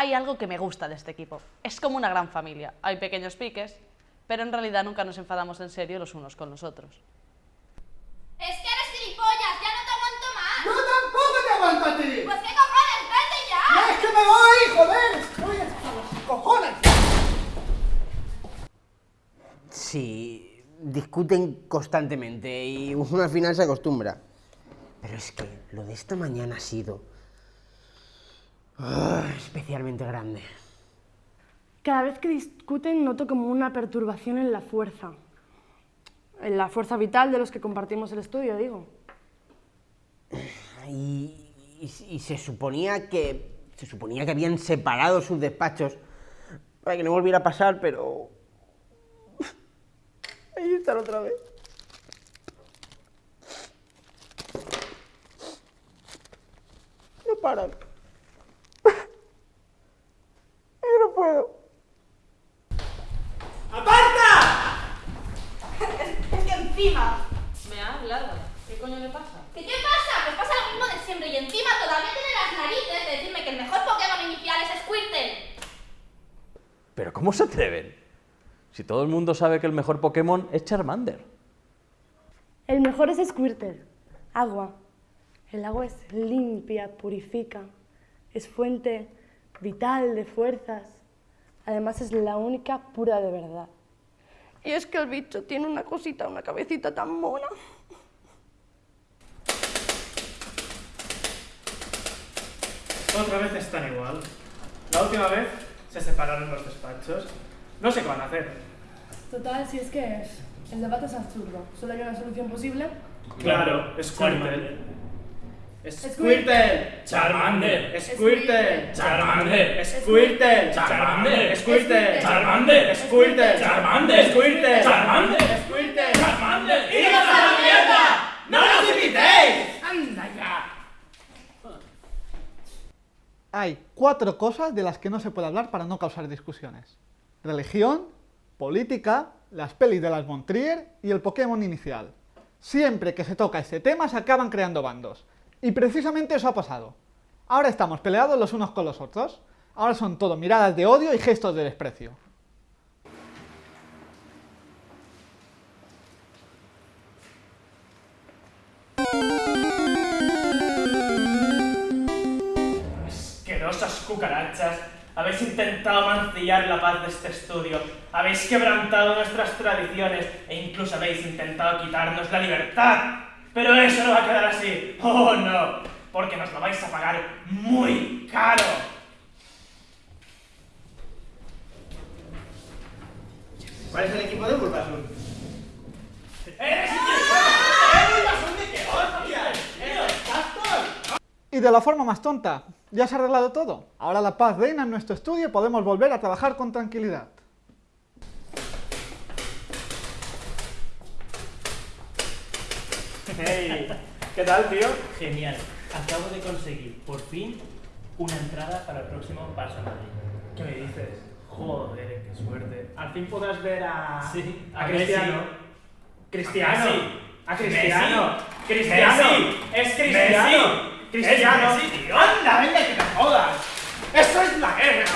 Hay algo que me gusta de este equipo. Es como una gran familia. Hay pequeños piques, pero en realidad nunca nos enfadamos en serio los unos con los otros. Es que eres gilipollas, ya no te aguanto más. ¡Yo tampoco te aguanto a ti! Pues qué cojones, vete ya. ¡Ya es que me voy, joder! ¡Voy hasta los cojones! Sí, discuten constantemente y uno al final se acostumbra. Pero es que lo de esta mañana ha sido especialmente grande. Cada vez que discuten noto como una perturbación en la fuerza. En la fuerza vital de los que compartimos el estudio, digo. Y, y- y se suponía que se suponía que habían separado sus despachos para que no volviera a pasar, pero ahí están otra vez. No paran. Yo no puedo. Es que encima. ¿Me ha hablado? ¿Qué coño le pasa? ¿Qué te pasa? Pues pasa lo mismo de siempre y encima todavía tiene las narices de decirme que el mejor Pokémon inicial es Squirtle. ¿Pero cómo se atreven? Si todo el mundo sabe que el mejor Pokémon es Charmander. El mejor es Squirtle. Agua. El agua es limpia, purifica. Es fuente vital de fuerzas. Además es la única pura de verdad. Y es que el bicho tiene una cosita, una cabecita tan mona. Otra vez están igual. La última vez se separaron los despachos. No sé qué van a hacer. Total, si es que es. El debate es absurdo. Solo hay una solución posible. Claro, Squirtle. Squirtle. Charmander. Squirtle. Charmander. Squirtle. Charmander. Squirtle. Charmander. Squirtle. Charmander. Squirtle. Charmander. ¡Iros a la mierda! ¡No nos invitéis! ¡Anda ya! Hay cuatro cosas de las que no se puede hablar para no causar discusiones. Religión, política, las pelis de las Montrier y el Pokémon inicial. Siempre que se toca este tema se acaban creando bandos. Y precisamente eso ha pasado. Ahora estamos peleados los unos con los otros. Ahora son todo miradas de odio y gestos de desprecio. Cucarachas. Habéis intentado mancillar la paz de este estudio. Habéis quebrantado nuestras tradiciones e incluso habéis intentado quitarnos la libertad. Pero eso no va a quedar así. Oh, no. Porque nos lo vais a pagar muy caro. ¿Cuál es el equipo de Bulbasaur? ¡Eres Y de la forma más tonta, ya se ha arreglado todo. Ahora la paz reina en nuestro estudio y podemos volver a trabajar con tranquilidad. Hey, ¿qué tal, tío? Genial. Acabo de conseguir, por fin, una entrada para el próximo Barça Madrid. ¿Qué me dices? Joder, qué suerte. Al fin podrás ver a. Sí, a a Cristiano. Messi. Cristiano. Messi. A Cristiano. Messi. Cristiano. Messi. Es Cristiano. Cristiano. Anda, venga, que te jodas. Eso es la guerra.